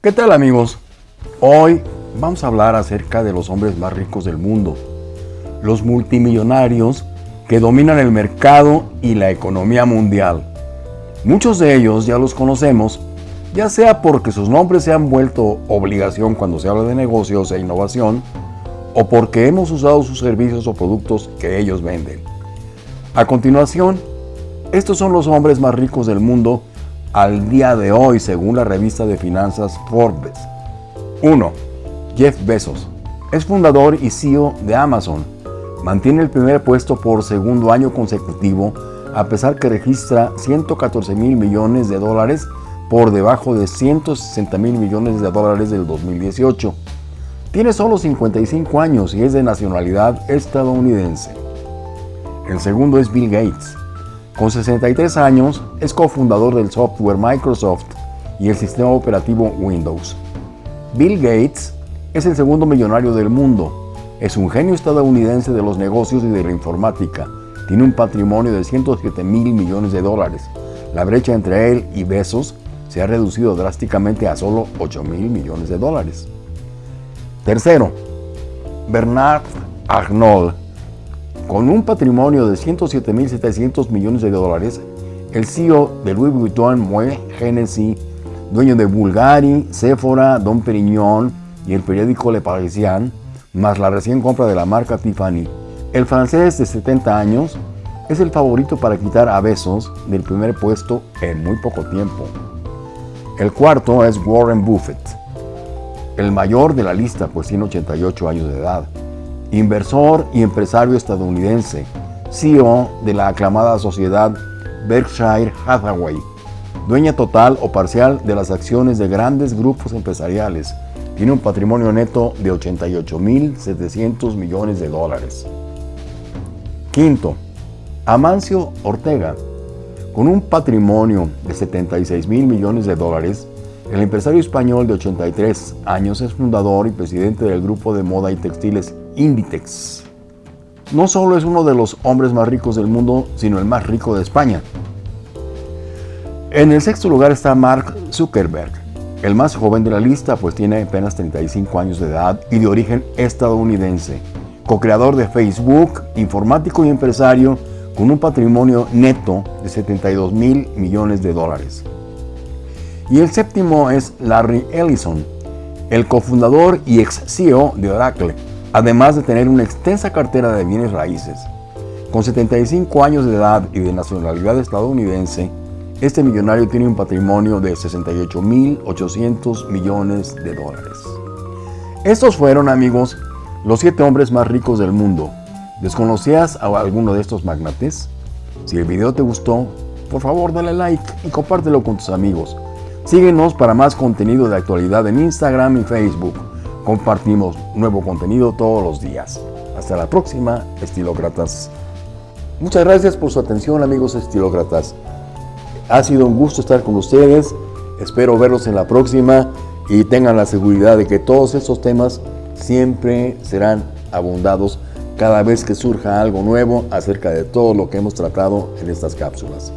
¿Qué tal amigos? Hoy vamos a hablar acerca de los hombres más ricos del mundo, los multimillonarios que dominan el mercado y la economía mundial. Muchos de ellos ya los conocemos, ya sea porque sus nombres se han vuelto obligación cuando se habla de negocios e innovación, o porque hemos usado sus servicios o productos que ellos venden. A continuación, estos son los hombres más ricos del mundo al día de hoy según la revista de finanzas Forbes. 1. Jeff Bezos. Es fundador y CEO de Amazon. Mantiene el primer puesto por segundo año consecutivo a pesar que registra 114 mil millones de dólares por debajo de 160 mil millones de dólares del 2018. Tiene solo 55 años y es de nacionalidad estadounidense. El segundo es Bill Gates. Con 63 años, es cofundador del software Microsoft y el sistema operativo Windows. Bill Gates es el segundo millonario del mundo. Es un genio estadounidense de los negocios y de la informática. Tiene un patrimonio de 107 mil millones de dólares. La brecha entre él y Bezos se ha reducido drásticamente a solo 8 mil millones de dólares. Tercero, Bernard Arnault con un patrimonio de 107.700 millones de dólares, el CEO de Louis Vuitton Moet Hennessy, dueño de Bulgari, Sephora, Don Perignon y el periódico Le Parisien, más la recién compra de la marca Tiffany. El francés de 70 años es el favorito para quitar a Besos del primer puesto en muy poco tiempo. El cuarto es Warren Buffett, el mayor de la lista pues tiene 88 años de edad inversor y empresario estadounidense, CEO de la aclamada sociedad Berkshire Hathaway, dueña total o parcial de las acciones de grandes grupos empresariales. Tiene un patrimonio neto de 88.700 millones de dólares. Quinto, Amancio Ortega. Con un patrimonio de 76 mil millones de dólares, el empresario español de 83 años es fundador y presidente del grupo de moda y textiles Inditex. No solo es uno de los hombres más ricos del mundo, sino el más rico de España. En el sexto lugar está Mark Zuckerberg, el más joven de la lista, pues tiene apenas 35 años de edad y de origen estadounidense. Co-creador de Facebook, informático y empresario con un patrimonio neto de 72 mil millones de dólares. Y el séptimo es Larry Ellison, el cofundador y ex CEO de Oracle, además de tener una extensa cartera de bienes raíces. Con 75 años de edad y de nacionalidad estadounidense, este millonario tiene un patrimonio de 68.800 millones de dólares. Estos fueron, amigos, los siete hombres más ricos del mundo. ¿Desconocías a alguno de estos magnates? Si el video te gustó, por favor dale like y compártelo con tus amigos. Síguenos para más contenido de actualidad en Instagram y Facebook. Compartimos nuevo contenido todos los días. Hasta la próxima, estilócratas. Muchas gracias por su atención, amigos estilócratas. Ha sido un gusto estar con ustedes. Espero verlos en la próxima y tengan la seguridad de que todos estos temas siempre serán abundados cada vez que surja algo nuevo acerca de todo lo que hemos tratado en estas cápsulas.